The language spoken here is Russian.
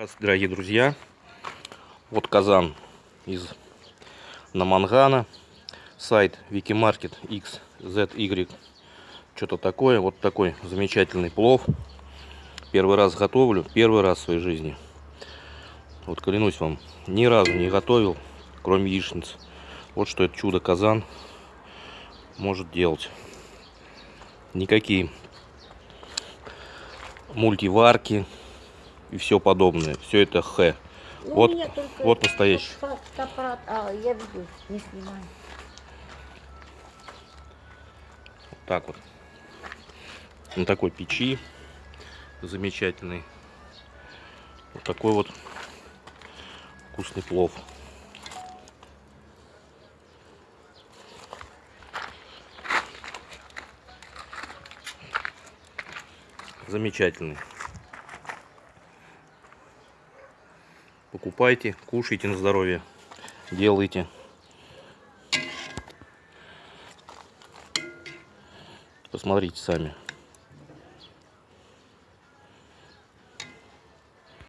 Здравствуйте, дорогие друзья. Вот казан из Намангана. Сайт Wikimarket XZY. Что-то такое. Вот такой замечательный плов. Первый раз готовлю. Первый раз в своей жизни. Вот клянусь вам, ни разу не готовил, кроме яичниц. Вот что это чудо-казан может делать. Никакие мультиварки, и все подобное. Все это Х. Ну, Вот- вот настоящий. фотоаппарат. А, я веду, не снимаю. Так вот. На такой печи замечательный. Вот такой вот вкусный плов. Замечательный. Покупайте, кушайте на здоровье, делайте. Посмотрите сами.